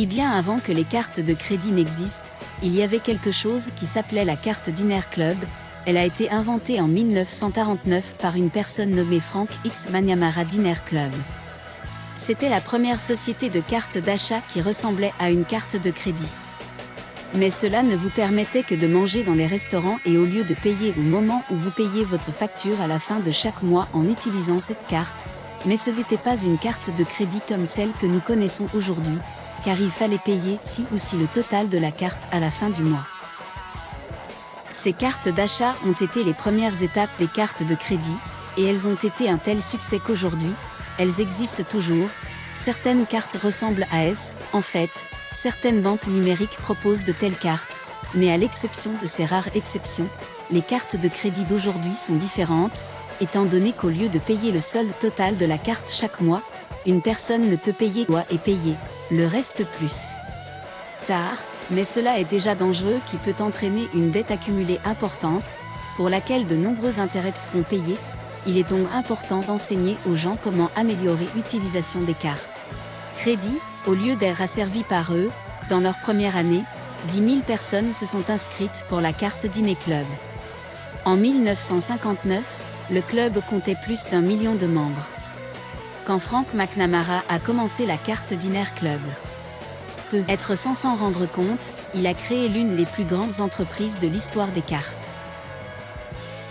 Et bien avant que les cartes de crédit n'existent, il y avait quelque chose qui s'appelait la carte Dinner Club. Elle a été inventée en 1949 par une personne nommée Frank X Manyamara Dinner Club. C'était la première société de cartes d'achat qui ressemblait à une carte de crédit. Mais cela ne vous permettait que de manger dans les restaurants et au lieu de payer au moment où vous payez votre facture à la fin de chaque mois en utilisant cette carte, mais ce n'était pas une carte de crédit comme celle que nous connaissons aujourd'hui, car il fallait payer si ou si le total de la carte à la fin du mois. Ces cartes d'achat ont été les premières étapes des cartes de crédit, et elles ont été un tel succès qu'aujourd'hui, elles existent toujours. Certaines cartes ressemblent à S, en fait, certaines banques numériques proposent de telles cartes, mais à l'exception de ces rares exceptions, les cartes de crédit d'aujourd'hui sont différentes, étant donné qu'au lieu de payer le solde total de la carte chaque mois, une personne ne peut payer quoi et payer le reste plus tard, mais cela est déjà dangereux qui peut entraîner une dette accumulée importante, pour laquelle de nombreux intérêts seront payés, il est donc important d'enseigner aux gens comment améliorer l'utilisation des cartes. Crédit, au lieu d'être asservis par eux, dans leur première année, 10 000 personnes se sont inscrites pour la carte Dîner Club. En 1959, le club comptait plus d'un million de membres. Quand Frank McNamara a commencé la carte Diner Club, peut être sans s'en rendre compte, il a créé l'une des plus grandes entreprises de l'histoire des cartes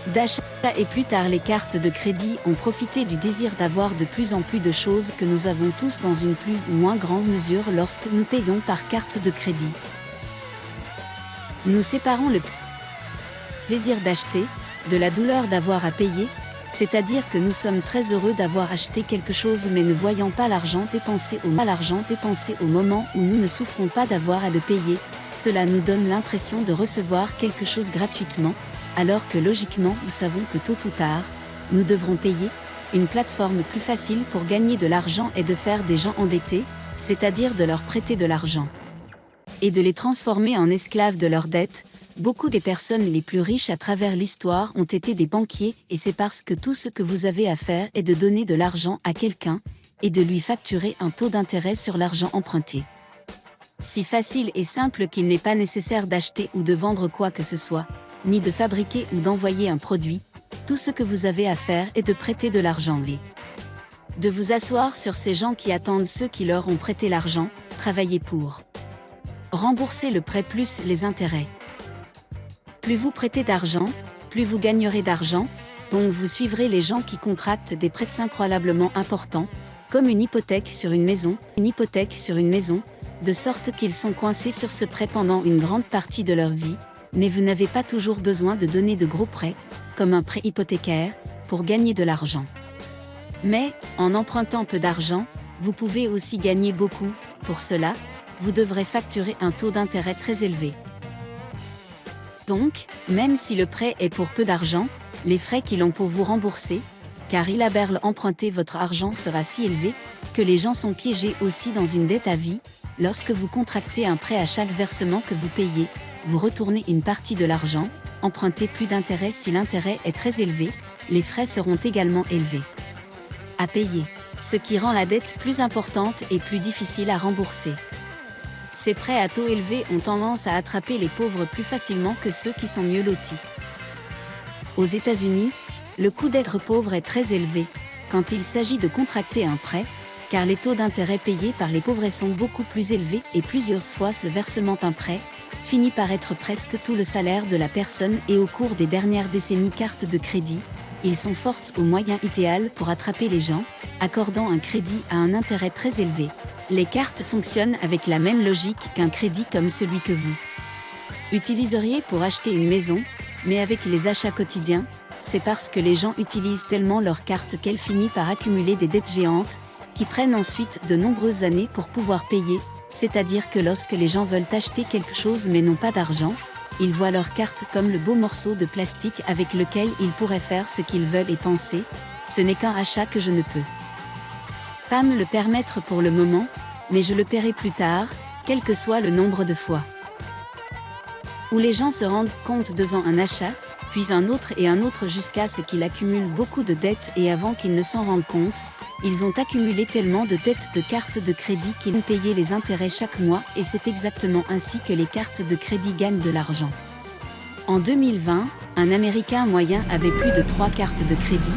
d'achat et plus tard les cartes de crédit ont profité du désir d'avoir de plus en plus de choses que nous avons tous dans une plus ou moins grande mesure lorsque nous payons par carte de crédit. Nous séparons le plaisir d'acheter, de la douleur d'avoir à payer, c'est-à-dire que nous sommes très heureux d'avoir acheté quelque chose mais ne voyons pas l'argent dépensé au l'argent dépensé au moment où nous ne souffrons pas d'avoir à le payer, cela nous donne l'impression de recevoir quelque chose gratuitement, alors que logiquement nous savons que tôt ou tard, nous devrons payer, une plateforme plus facile pour gagner de l'argent et de faire des gens endettés, c'est-à-dire de leur prêter de l'argent. Et de les transformer en esclaves de leurs dettes, beaucoup des personnes les plus riches à travers l'histoire ont été des banquiers et c'est parce que tout ce que vous avez à faire est de donner de l'argent à quelqu'un, et de lui facturer un taux d'intérêt sur l'argent emprunté. Si facile et simple qu'il n'est pas nécessaire d'acheter ou de vendre quoi que ce soit, ni de fabriquer ou d'envoyer un produit, tout ce que vous avez à faire est de prêter de l'argent et de vous asseoir sur ces gens qui attendent ceux qui leur ont prêté l'argent, travailler pour rembourser le prêt plus les intérêts. Plus vous prêtez d'argent, plus vous gagnerez d'argent, donc vous suivrez les gens qui contractent des prêts incroyablement importants, comme une hypothèque sur une maison, une hypothèque sur une maison, de sorte qu'ils sont coincés sur ce prêt pendant une grande partie de leur vie, mais vous n'avez pas toujours besoin de donner de gros prêts, comme un prêt hypothécaire, pour gagner de l'argent. Mais, en empruntant peu d'argent, vous pouvez aussi gagner beaucoup, pour cela, vous devrez facturer un taux d'intérêt très élevé. Donc, même si le prêt est pour peu d'argent, les frais qu'ils ont pour vous rembourser, car il a emprunter votre argent sera si élevé, que les gens sont piégés aussi dans une dette à vie, lorsque vous contractez un prêt à chaque versement que vous payez, vous retournez une partie de l'argent, empruntez plus d'intérêt si l'intérêt est très élevé, les frais seront également élevés. À payer, ce qui rend la dette plus importante et plus difficile à rembourser. Ces prêts à taux élevés ont tendance à attraper les pauvres plus facilement que ceux qui sont mieux lotis. Aux États-Unis, le coût d'être pauvre est très élevé quand il s'agit de contracter un prêt, car les taux d'intérêt payés par les pauvres sont beaucoup plus élevés et plusieurs fois ce versement d'un prêt finit par être presque tout le salaire de la personne et au cours des dernières décennies cartes de crédit, ils sont forts au moyen idéal pour attraper les gens, accordant un crédit à un intérêt très élevé. Les cartes fonctionnent avec la même logique qu'un crédit comme celui que vous utiliseriez pour acheter une maison, mais avec les achats quotidiens, c'est parce que les gens utilisent tellement leur carte qu'elle finit par accumuler des dettes géantes, qui prennent ensuite de nombreuses années pour pouvoir payer, c'est-à-dire que lorsque les gens veulent acheter quelque chose mais n'ont pas d'argent, ils voient leur carte comme le beau morceau de plastique avec lequel ils pourraient faire ce qu'ils veulent et penser, ce n'est qu'un achat que je ne peux pas me le permettre pour le moment, mais je le paierai plus tard, quel que soit le nombre de fois. Où les gens se rendent compte de un achat, puis un autre et un autre jusqu'à ce qu'il accumule beaucoup de dettes et avant qu'ils ne s'en rendent compte, ils ont accumulé tellement de dettes de cartes de crédit qu'ils ont payé les intérêts chaque mois et c'est exactement ainsi que les cartes de crédit gagnent de l'argent. En 2020, un Américain moyen avait plus de 3 cartes de crédit,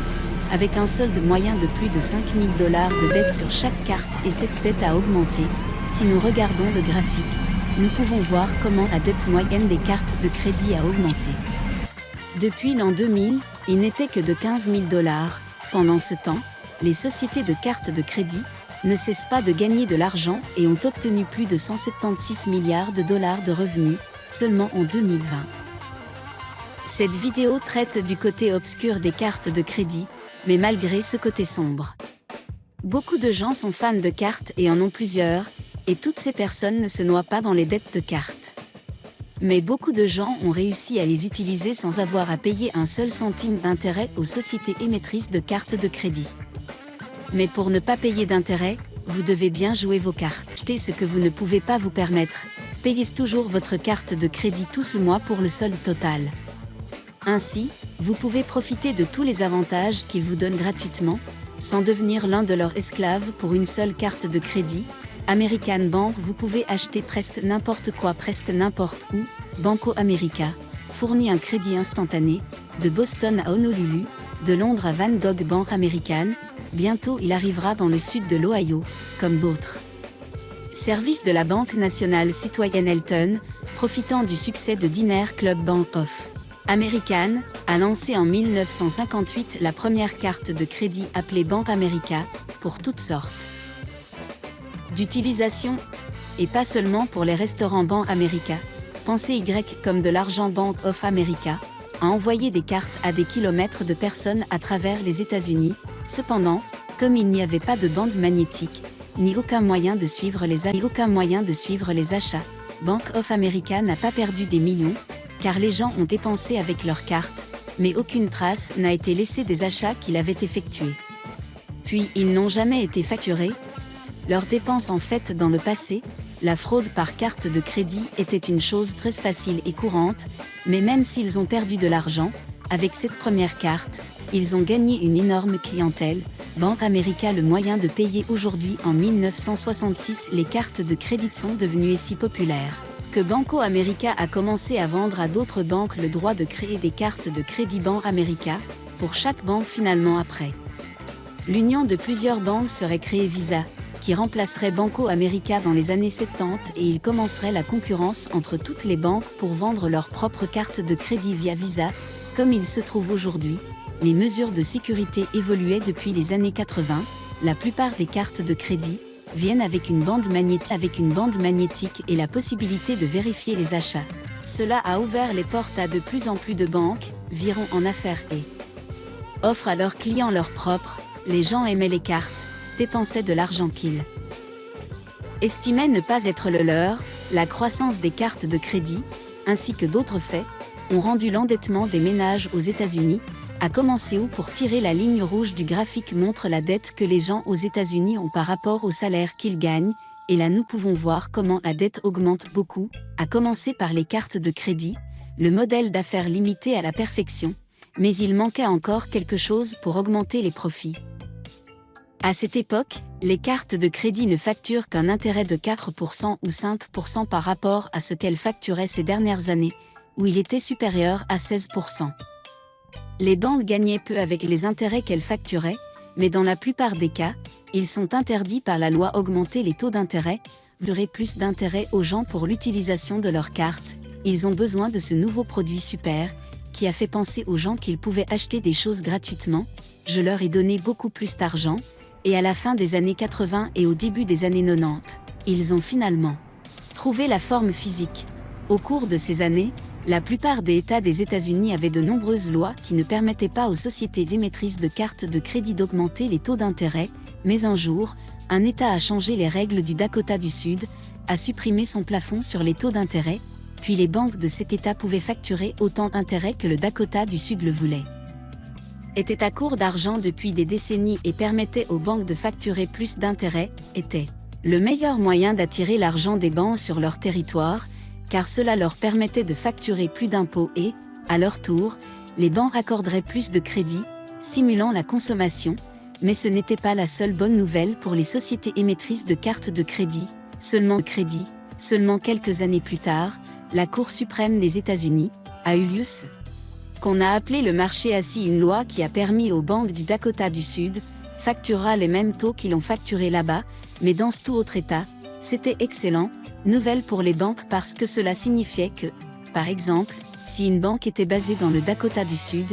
avec un solde moyen de plus de 5000 dollars de dettes sur chaque carte et cette dette a augmenté. Si nous regardons le graphique, nous pouvons voir comment la dette moyenne des cartes de crédit a augmenté. Depuis l'an 2000, il n'était que de 15 000 dollars. Pendant ce temps, les sociétés de cartes de crédit ne cessent pas de gagner de l'argent et ont obtenu plus de 176 milliards de dollars de revenus seulement en 2020. Cette vidéo traite du côté obscur des cartes de crédit, mais malgré ce côté sombre. Beaucoup de gens sont fans de cartes et en ont plusieurs, et toutes ces personnes ne se noient pas dans les dettes de cartes. Mais beaucoup de gens ont réussi à les utiliser sans avoir à payer un seul centime d'intérêt aux sociétés émettrices de cartes de crédit. Mais pour ne pas payer d'intérêt, vous devez bien jouer vos cartes. Achetez ce que vous ne pouvez pas vous permettre. Payez toujours votre carte de crédit tous le mois pour le solde total. Ainsi, vous pouvez profiter de tous les avantages qu'ils vous donnent gratuitement, sans devenir l'un de leurs esclaves pour une seule carte de crédit. American Bank, vous pouvez acheter presque n'importe quoi, presque n'importe où. Banco America fournit un crédit instantané, de Boston à Honolulu, de Londres à Van Gogh Bank American, bientôt il arrivera dans le sud de l'Ohio, comme d'autres. Service de la Banque nationale citoyenne Elton, profitant du succès de Diner Club Bank of American, a lancé en 1958 la première carte de crédit appelée Bank America, pour toutes sortes d'utilisation, et pas seulement pour les restaurants Bank America. Pensez Y comme de l'argent Bank of America, a envoyé des cartes à des kilomètres de personnes à travers les États-Unis. Cependant, comme il n'y avait pas de bande magnétique, ni aucun moyen de suivre les, aucun moyen de suivre les achats, Bank of America n'a pas perdu des millions, car les gens ont dépensé avec leurs cartes, mais aucune trace n'a été laissée des achats qu'il avait effectués. Puis ils n'ont jamais été facturés. Leurs dépenses en fait dans le passé, la fraude par carte de crédit était une chose très facile et courante, mais même s'ils ont perdu de l'argent, avec cette première carte, ils ont gagné une énorme clientèle. Bank America le moyen de payer aujourd'hui en 1966 les cartes de crédit sont devenues si populaires que Banco America a commencé à vendre à d'autres banques le droit de créer des cartes de crédit Bank America, pour chaque banque finalement après. L'union de plusieurs banques serait créée Visa, qui remplacerait Banco America dans les années 70 et il commencerait la concurrence entre toutes les banques pour vendre leurs propres cartes de crédit via Visa, comme il se trouve aujourd'hui. Les mesures de sécurité évoluaient depuis les années 80, la plupart des cartes de crédit viennent avec une bande magnétique, et la possibilité de vérifier les achats. Cela a ouvert les portes à de plus en plus de banques, viront en affaires et offrent à leurs clients leurs propres, les gens aimaient les cartes, dépensaient de l'argent qu'ils estimaient ne pas être le leur, la croissance des cartes de crédit, ainsi que d'autres faits, ont rendu l'endettement des ménages aux États-Unis, a commencé où pour tirer la ligne rouge du graphique montre la dette que les gens aux États-Unis ont par rapport au salaire qu'ils gagnent, et là nous pouvons voir comment la dette augmente beaucoup, à commencer par les cartes de crédit, le modèle d'affaires limité à la perfection, mais il manquait encore quelque chose pour augmenter les profits. À cette époque, les cartes de crédit ne facturent qu'un intérêt de 4% ou 5% par rapport à ce qu'elles facturaient ces dernières années, où il était supérieur à 16%. Les banques gagnaient peu avec les intérêts qu'elles facturaient, mais dans la plupart des cas, ils sont interdits par la loi augmenter les taux d'intérêt, verrez plus d'intérêt aux gens pour l'utilisation de leurs cartes, ils ont besoin de ce nouveau produit super, qui a fait penser aux gens qu'ils pouvaient acheter des choses gratuitement, je leur ai donné beaucoup plus d'argent, et à la fin des années 80 et au début des années 90, ils ont finalement trouvé la forme physique. Au cours de ces années, la plupart des États des États-Unis avaient de nombreuses lois qui ne permettaient pas aux sociétés émettrices de cartes de crédit d'augmenter les taux d'intérêt, mais un jour, un État a changé les règles du Dakota du Sud, a supprimé son plafond sur les taux d'intérêt, puis les banques de cet État pouvaient facturer autant d'intérêts que le Dakota du Sud le voulait. Était à court d'argent depuis des décennies et permettait aux banques de facturer plus d'intérêts, était le meilleur moyen d'attirer l'argent des banques sur leur territoire, car cela leur permettait de facturer plus d'impôts et, à leur tour, les banques accorderaient plus de crédit, stimulant la consommation, mais ce n'était pas la seule bonne nouvelle pour les sociétés émettrices de cartes de crédit, seulement crédit, seulement quelques années plus tard, la Cour suprême des États-Unis a eu lieu ce qu'on a appelé le marché assis une loi qui a permis aux banques du Dakota du Sud facturera les mêmes taux qu'ils ont facturé là-bas, mais dans tout autre État, c'était excellent, nouvelle pour les banques parce que cela signifiait que, par exemple, si une banque était basée dans le Dakota du Sud,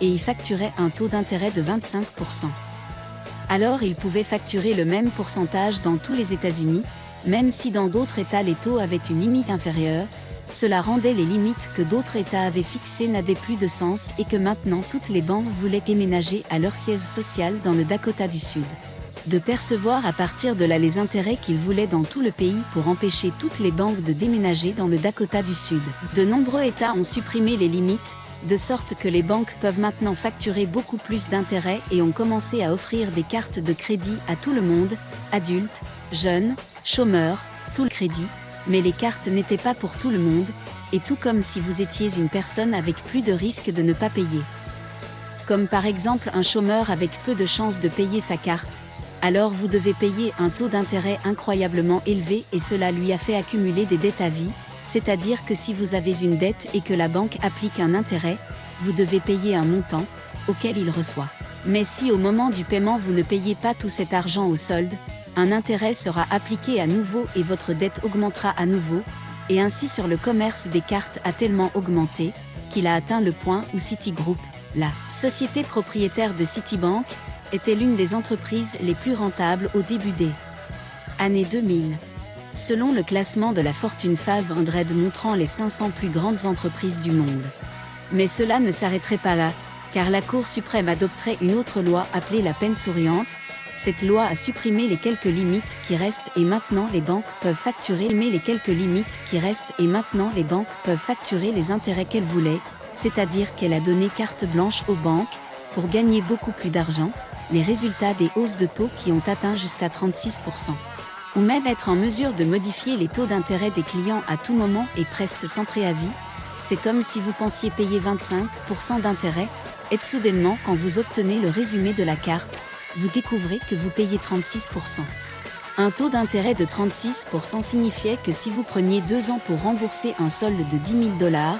et y facturait un taux d'intérêt de 25%. Alors il pouvait facturer le même pourcentage dans tous les États-Unis, même si dans d'autres États les taux avaient une limite inférieure, cela rendait les limites que d'autres États avaient fixées n'avaient plus de sens et que maintenant toutes les banques voulaient déménager à leur siège social dans le Dakota du Sud. De percevoir à partir de là les intérêts qu'ils voulaient dans tout le pays pour empêcher toutes les banques de déménager dans le Dakota du Sud. De nombreux États ont supprimé les limites, de sorte que les banques peuvent maintenant facturer beaucoup plus d'intérêts et ont commencé à offrir des cartes de crédit à tout le monde, adultes, jeunes, chômeurs, tout le crédit, mais les cartes n'étaient pas pour tout le monde, et tout comme si vous étiez une personne avec plus de risques de ne pas payer. Comme par exemple un chômeur avec peu de chances de payer sa carte, alors vous devez payer un taux d'intérêt incroyablement élevé et cela lui a fait accumuler des dettes à vie, c'est-à-dire que si vous avez une dette et que la banque applique un intérêt, vous devez payer un montant, auquel il reçoit. Mais si au moment du paiement vous ne payez pas tout cet argent au solde, un intérêt sera appliqué à nouveau et votre dette augmentera à nouveau, et ainsi sur le commerce des cartes a tellement augmenté, qu'il a atteint le point où Citigroup, la société propriétaire de Citibank, était l'une des entreprises les plus rentables au début des années 2000. Selon le classement de la Fortune 500 montrant les 500 plus grandes entreprises du monde. Mais cela ne s'arrêterait pas là, car la Cour suprême adopterait une autre loi appelée la peine souriante, cette loi a supprimé les quelques limites qui restent et maintenant les banques peuvent facturer les quelques limites qui restent et maintenant les banques peuvent facturer les intérêts qu'elles voulaient, c'est-à-dire qu'elle a donné carte blanche aux banques pour gagner beaucoup plus d'argent, les résultats des hausses de taux qui ont atteint jusqu'à 36%. Ou même être en mesure de modifier les taux d'intérêt des clients à tout moment et presque sans préavis, c'est comme si vous pensiez payer 25% d'intérêt, et soudainement quand vous obtenez le résumé de la carte, vous découvrez que vous payez 36%. Un taux d'intérêt de 36% signifiait que si vous preniez deux ans pour rembourser un solde de 10 000 dollars,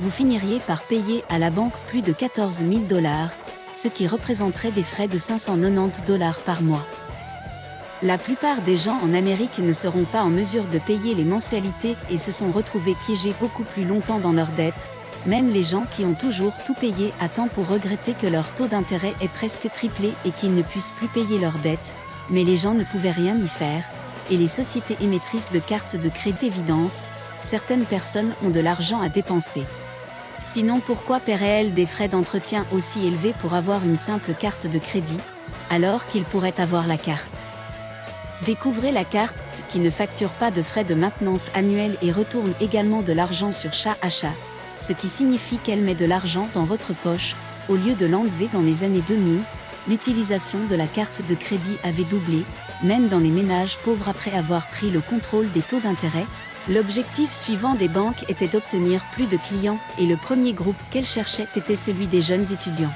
vous finiriez par payer à la banque plus de 14 000 dollars, ce qui représenterait des frais de 590 dollars par mois. La plupart des gens en Amérique ne seront pas en mesure de payer les mensualités et se sont retrouvés piégés beaucoup plus longtemps dans leurs dettes, même les gens qui ont toujours tout payé à temps pour regretter que leur taux d'intérêt est presque triplé et qu'ils ne puissent plus payer leurs dettes, mais les gens ne pouvaient rien y faire, et les sociétés émettrices de cartes de crédit évidence, certaines personnes ont de l'argent à dépenser. Sinon pourquoi paieraient-elles des frais d'entretien aussi élevés pour avoir une simple carte de crédit, alors qu'ils pourraient avoir la carte? Découvrez la carte qui ne facture pas de frais de maintenance annuels et retourne également de l'argent sur chat achat, ce qui signifie qu'elle met de l'argent dans votre poche, au lieu de l'enlever dans les années 2000, l'utilisation de la carte de crédit avait doublé, même dans les ménages pauvres après avoir pris le contrôle des taux d'intérêt. L'objectif suivant des banques était d'obtenir plus de clients et le premier groupe qu'elles cherchaient était celui des jeunes étudiants.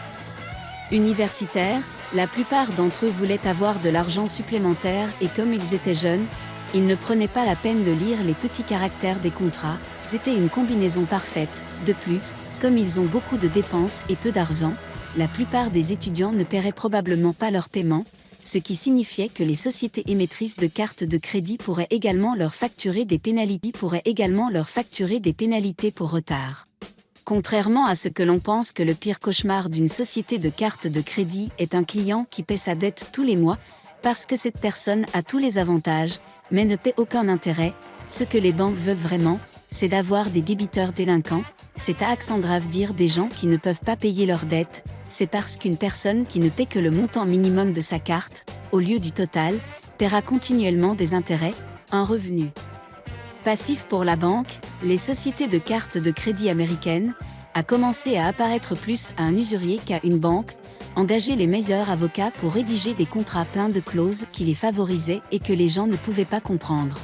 Universitaires, la plupart d'entre eux voulaient avoir de l'argent supplémentaire et comme ils étaient jeunes, ils ne prenaient pas la peine de lire les petits caractères des contrats, c'était une combinaison parfaite. De plus, comme ils ont beaucoup de dépenses et peu d'argent, la plupart des étudiants ne paieraient probablement pas leur paiement, ce qui signifiait que les sociétés émettrices de cartes de crédit pourraient également leur facturer des pénalités pour retard. Contrairement à ce que l'on pense que le pire cauchemar d'une société de cartes de crédit est un client qui paie sa dette tous les mois, parce que cette personne a tous les avantages, mais ne paie aucun intérêt, ce que les banques veulent vraiment, c'est d'avoir des débiteurs délinquants, c'est à Alexandra dire des gens qui ne peuvent pas payer leurs dettes, c'est parce qu'une personne qui ne paie que le montant minimum de sa carte, au lieu du total, paiera continuellement des intérêts, un revenu. Passif pour la banque, les sociétés de cartes de crédit américaines, a commencé à apparaître plus à un usurier qu'à une banque, engager les meilleurs avocats pour rédiger des contrats pleins de clauses qui les favorisaient et que les gens ne pouvaient pas comprendre.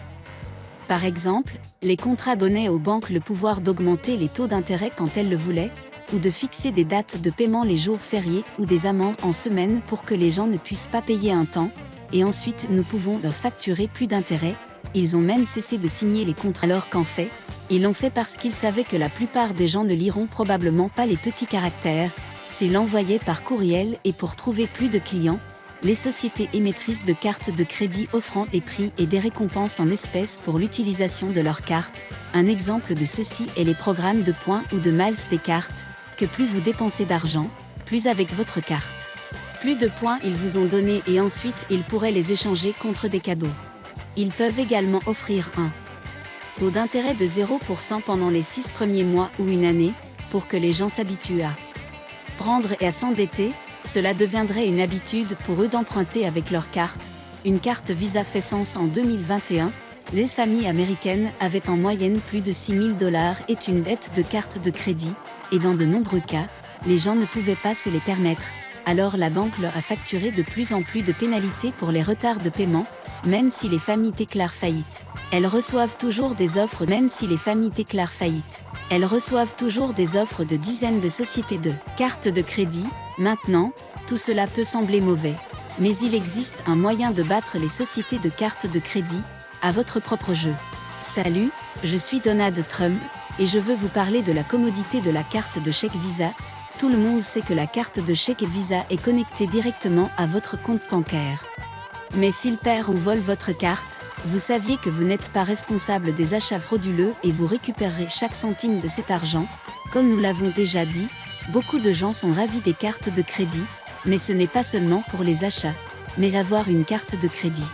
Par exemple, les contrats donnaient aux banques le pouvoir d'augmenter les taux d'intérêt quand elles le voulaient, ou de fixer des dates de paiement les jours fériés ou des amendes en semaine pour que les gens ne puissent pas payer un temps, et ensuite nous pouvons leur facturer plus d'intérêts. Ils ont même cessé de signer les contrats alors qu'en fait, ils l'ont fait parce qu'ils savaient que la plupart des gens ne liront probablement pas les petits caractères, s'ils l'envoyaient par courriel et pour trouver plus de clients, les sociétés émettrices de cartes de crédit offrant des prix et des récompenses en espèces pour l'utilisation de leurs cartes. Un exemple de ceci est les programmes de points ou de miles des cartes, que plus vous dépensez d'argent, plus avec votre carte. Plus de points ils vous ont donné et ensuite ils pourraient les échanger contre des cadeaux. Ils peuvent également offrir un taux d'intérêt de 0% pendant les 6 premiers mois ou une année, pour que les gens s'habituent à prendre et à s'endetter, cela deviendrait une habitude pour eux d'emprunter avec leur carte. Une carte Visa fait sens en 2021. Les familles américaines avaient en moyenne plus de 6 000 dollars et une dette de carte de crédit, et dans de nombreux cas, les gens ne pouvaient pas se les permettre. Alors la banque leur a facturé de plus en plus de pénalités pour les retards de paiement, même si les familles déclarent faillite. Elles reçoivent toujours des offres même si les familles déclarent faillite. Elles reçoivent toujours des offres de dizaines de sociétés de cartes de crédit. Maintenant, tout cela peut sembler mauvais. Mais il existe un moyen de battre les sociétés de cartes de crédit, à votre propre jeu. Salut, je suis Donald Trump, et je veux vous parler de la commodité de la carte de chèque Visa. Tout le monde sait que la carte de chèque Visa est connectée directement à votre compte bancaire. Mais s'il perd ou vole votre carte, vous saviez que vous n'êtes pas responsable des achats frauduleux et vous récupérerez chaque centime de cet argent. Comme nous l'avons déjà dit, beaucoup de gens sont ravis des cartes de crédit, mais ce n'est pas seulement pour les achats, mais avoir une carte de crédit.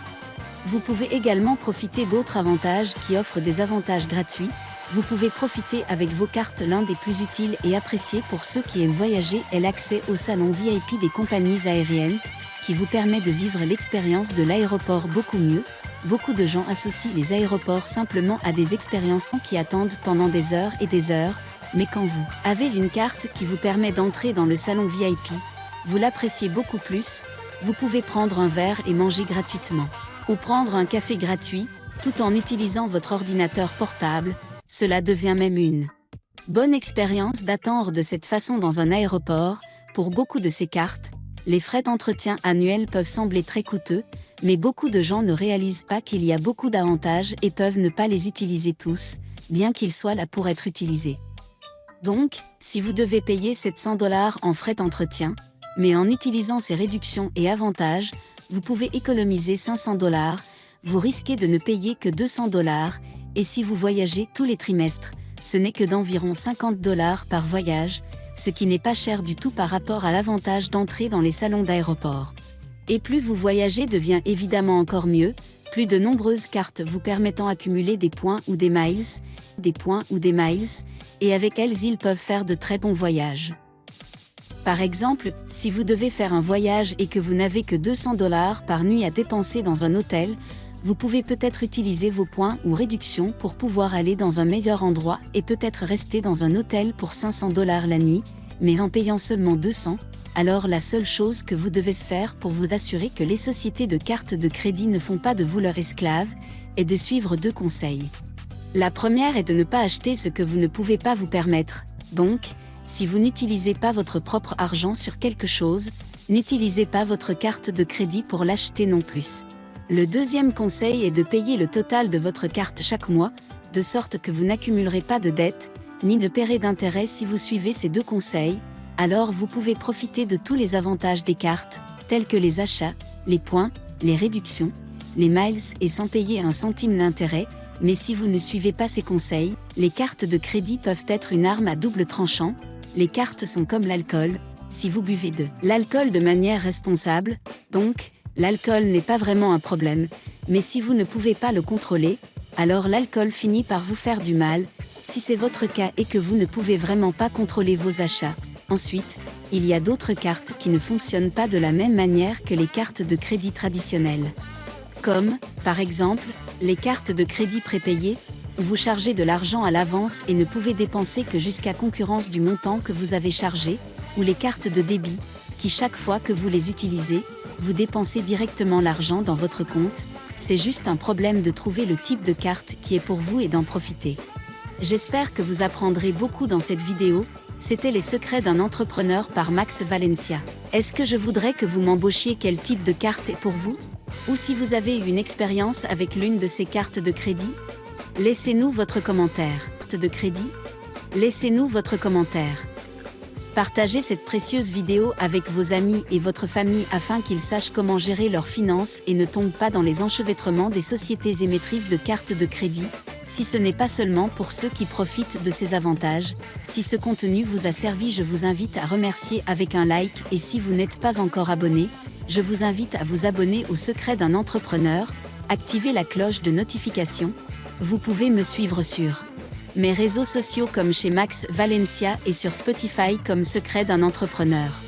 Vous pouvez également profiter d'autres avantages qui offrent des avantages gratuits. Vous pouvez profiter avec vos cartes l'un des plus utiles et appréciés pour ceux qui aiment voyager est l'accès au salon VIP des compagnies aériennes, qui vous permet de vivre l'expérience de l'aéroport beaucoup mieux. Beaucoup de gens associent les aéroports simplement à des expériences qui attendent pendant des heures et des heures, mais quand vous avez une carte qui vous permet d'entrer dans le salon VIP, vous l'appréciez beaucoup plus, vous pouvez prendre un verre et manger gratuitement, ou prendre un café gratuit, tout en utilisant votre ordinateur portable, cela devient même une bonne expérience d'attendre de cette façon dans un aéroport, pour beaucoup de ces cartes, les frais d'entretien annuels peuvent sembler très coûteux, mais beaucoup de gens ne réalisent pas qu'il y a beaucoup d'avantages et peuvent ne pas les utiliser tous, bien qu'ils soient là pour être utilisés. Donc, si vous devez payer 700 dollars en frais d'entretien, mais en utilisant ces réductions et avantages, vous pouvez économiser 500 dollars, vous risquez de ne payer que 200 dollars, et si vous voyagez tous les trimestres, ce n'est que d'environ 50 dollars par voyage, ce qui n'est pas cher du tout par rapport à l'avantage d'entrer dans les salons d'aéroport. Et plus vous voyagez devient évidemment encore mieux, plus de nombreuses cartes vous permettant d'accumuler des points ou des miles, des points ou des miles, et avec elles ils peuvent faire de très bons voyages. Par exemple, si vous devez faire un voyage et que vous n'avez que 200 dollars par nuit à dépenser dans un hôtel, vous pouvez peut-être utiliser vos points ou réductions pour pouvoir aller dans un meilleur endroit et peut-être rester dans un hôtel pour 500 dollars la nuit, mais en payant seulement 200, alors la seule chose que vous devez faire pour vous assurer que les sociétés de cartes de crédit ne font pas de vous leur esclave, est de suivre deux conseils. La première est de ne pas acheter ce que vous ne pouvez pas vous permettre, donc, si vous n'utilisez pas votre propre argent sur quelque chose, n'utilisez pas votre carte de crédit pour l'acheter non plus. Le deuxième conseil est de payer le total de votre carte chaque mois, de sorte que vous n'accumulerez pas de dettes, ni ne paierez d'intérêt si vous suivez ces deux conseils, alors vous pouvez profiter de tous les avantages des cartes, tels que les achats, les points, les réductions, les miles et sans payer un centime d'intérêt, mais si vous ne suivez pas ces conseils, les cartes de crédit peuvent être une arme à double tranchant, les cartes sont comme l'alcool, si vous buvez de l'alcool de manière responsable, donc, l'alcool n'est pas vraiment un problème, mais si vous ne pouvez pas le contrôler, alors l'alcool finit par vous faire du mal, si c'est votre cas et que vous ne pouvez vraiment pas contrôler vos achats. Ensuite, il y a d'autres cartes qui ne fonctionnent pas de la même manière que les cartes de crédit traditionnelles. Comme, par exemple, les cartes de crédit prépayées, où vous chargez de l'argent à l'avance et ne pouvez dépenser que jusqu'à concurrence du montant que vous avez chargé, ou les cartes de débit, qui chaque fois que vous les utilisez, vous dépensez directement l'argent dans votre compte, c'est juste un problème de trouver le type de carte qui est pour vous et d'en profiter. J'espère que vous apprendrez beaucoup dans cette vidéo, C'était Les secrets d'un entrepreneur par Max Valencia. Est-ce que je voudrais que vous m'embauchiez Quel type de carte est pour vous? Ou si vous avez eu une expérience avec l'une de ces cartes de crédit? Laissez-nous votre commentaire. Carte de crédit? Laissez-nous votre commentaire. Partagez cette précieuse vidéo avec vos amis et votre famille afin qu'ils sachent comment gérer leurs finances et ne tombent pas dans les enchevêtrements des sociétés émettrices de cartes de crédit, si ce n'est pas seulement pour ceux qui profitent de ces avantages. Si ce contenu vous a servi, je vous invite à remercier avec un like et si vous n'êtes pas encore abonné, je vous invite à vous abonner au secret d'un entrepreneur, activer la cloche de notification. Vous pouvez me suivre sur mes réseaux sociaux comme chez Max Valencia et sur Spotify comme Secret d'un entrepreneur.